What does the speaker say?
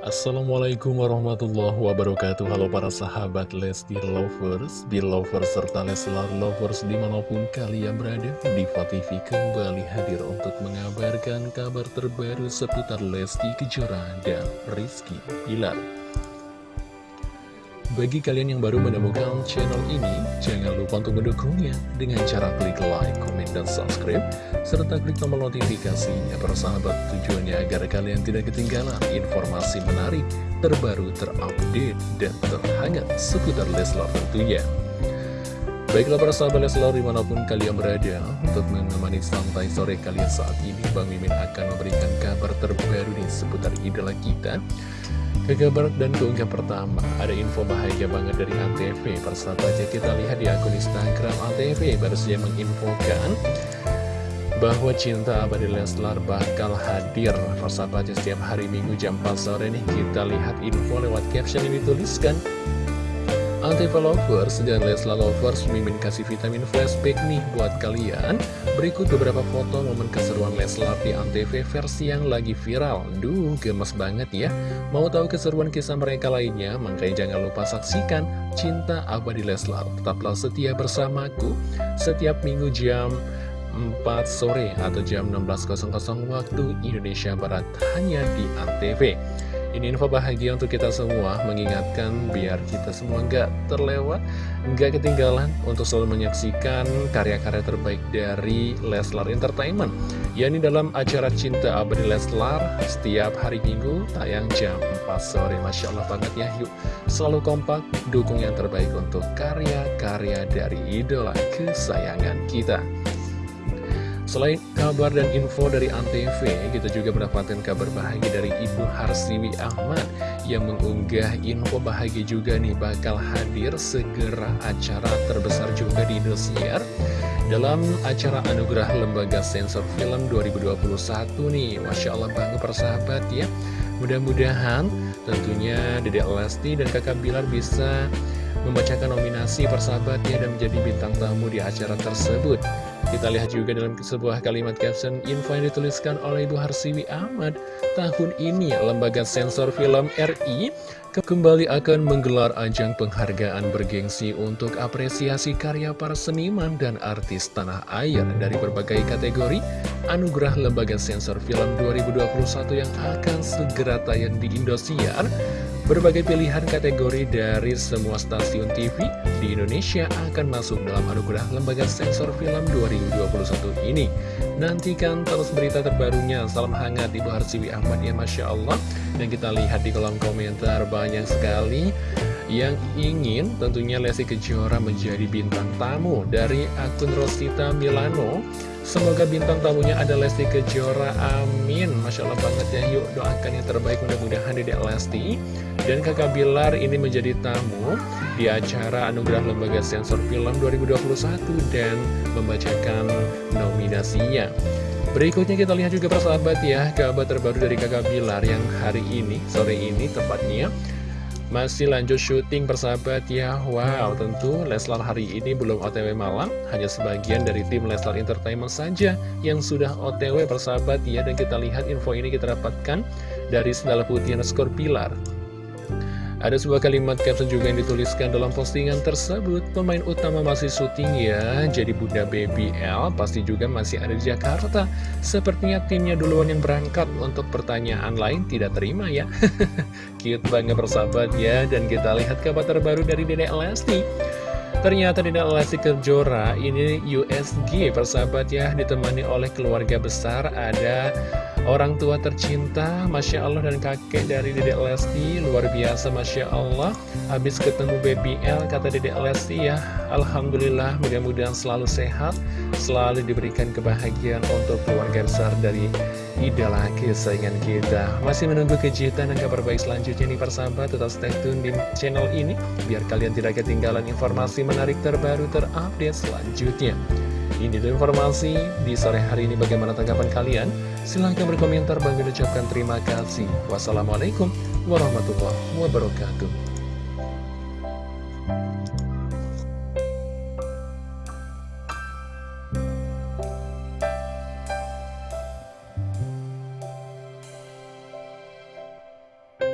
Assalamualaikum warahmatullahi wabarakatuh. Halo para sahabat Lesti Lovers, Belovers, serta Leslar Lovers di mana pun kalian berada Diva TV kembali hadir untuk mengabarkan kabar terbaru seputar Lesti Kejora dan Rizky Pilar bagi kalian yang baru menemukan channel ini, jangan lupa untuk mendukungnya dengan cara klik like, komen, dan subscribe, serta klik tombol notifikasinya persahabat tujuannya agar kalian tidak ketinggalan informasi menarik, terbaru, terupdate, dan terhangat seputar Leslar tentunya. Baiklah para sahabat Leslar di mana pun kalian berada Untuk menemani santai sore kalian saat ini Bang Mimin akan memberikan kabar terbaru nih seputar idola kita ke kabar dan keunggah pertama, ada info bahagia banget dari ANTV. Persahabatnya kita lihat di akun Instagram ANTV baru saja menginfokan bahwa cinta abadi Leslar bakal hadir. Persahabatnya setiap hari Minggu jam 4 sore nih kita lihat info lewat caption yang dituliskan. Antv Lovers dan Leslar Lovers mimin kasih vitamin flashback nih buat kalian Berikut beberapa foto momen keseruan Leslar di Antv versi yang lagi viral. Duh, gemes banget ya. Mau tahu keseruan kisah mereka lainnya? Makanya jangan lupa saksikan Cinta Abadi Leslar. Tetaplah setia bersamaku Setiap minggu jam 4 sore atau jam 16.00 waktu Indonesia Barat Hanya di Antv ini info bahagia untuk kita semua, mengingatkan biar kita semua nggak terlewat, nggak ketinggalan untuk selalu menyaksikan karya-karya terbaik dari Leslar Entertainment. yakni dalam acara Cinta Abadi Leslar, setiap hari Minggu tayang jam 4 sore. Masya Allah banget ya, yuk selalu kompak, dukung yang terbaik untuk karya-karya dari idola kesayangan kita. Selain kabar dan info dari Antv, kita juga mendapatkan kabar bahagia dari Ibu Harsiwi Ahmad yang mengunggah info bahagia juga nih bakal hadir segera acara terbesar juga di Indosiar dalam acara Anugerah Lembaga Sensor Film 2021 nih. Masya Allah banget persahabat ya. Mudah-mudahan tentunya Dedek Lesti dan Kakak Bilar bisa membacakan nominasi persahabatnya dan menjadi bintang tamu di acara tersebut. Kita lihat juga dalam sebuah kalimat caption info yang dituliskan oleh Ibu Harsiwi Ahmad. Tahun ini Lembaga Sensor Film RI kembali akan menggelar ajang penghargaan bergengsi untuk apresiasi karya para seniman dan artis tanah air dari berbagai kategori Anugerah Lembaga Sensor Film 2021 yang akan segera tayang di Indosiar Berbagai pilihan kategori dari semua stasiun TV di Indonesia akan masuk dalam anugerah Lembaga Sensor Film 2021 ini. Nantikan terus berita terbarunya. Salam hangat Ibu Harsiwi Ahmad ya Masya Allah. Dan kita lihat di kolom komentar banyak sekali yang ingin tentunya Lesti Kejora menjadi bintang tamu dari akun Rosita Milano Semoga bintang tamunya ada Lesti Kejora, amin. Masya Allah banget ya, yuk doakan yang terbaik mudah-mudahan Dedek Lesti. Dan kakak Bilar ini menjadi tamu di acara Anugerah Lembaga Sensor Film 2021 Dan membacakan nominasinya. Berikutnya kita lihat juga persahabat ya, kabar terbaru dari kakak Bilar yang hari ini, sore ini tepatnya masih lanjut syuting persahabat ya. Wow tentu Leslar hari ini belum otw malam. Hanya sebagian dari tim Leslar Entertainment saja Yang sudah otw persahabat ya. Dan kita lihat info ini kita dapatkan Dari Sendala Putih Skor Pilar ada sebuah kalimat caption juga yang dituliskan dalam postingan tersebut. Pemain utama masih syuting ya. Jadi Bunda Baby pasti juga masih ada di Jakarta. Sepertinya timnya duluan yang berangkat. Untuk pertanyaan lain tidak terima ya. Cute banget persahabat ya. Dan kita lihat kabar terbaru dari Dedek Lesti. Ternyata Dedek Lesti Kejora ini USG persahabat ya. Ditemani oleh keluarga besar. Ada Orang tua tercinta, Masya Allah dan kakek dari Dedek Lesti Luar biasa Masya Allah. Habis ketemu Baby L, kata Dedek Lesti ya Alhamdulillah mudah-mudahan selalu sehat Selalu diberikan kebahagiaan untuk keluarga besar dari idola kesayangan kita. Masih menunggu kejutan dan kabar baik selanjutnya nih persahabat Tetap stay tune di channel ini Biar kalian tidak ketinggalan informasi menarik terbaru terupdate selanjutnya ini tuh informasi di sore hari ini bagaimana tanggapan kalian? Silahkan berkomentar, bagi ucapkan terima kasih. Wassalamualaikum warahmatullahi wabarakatuh.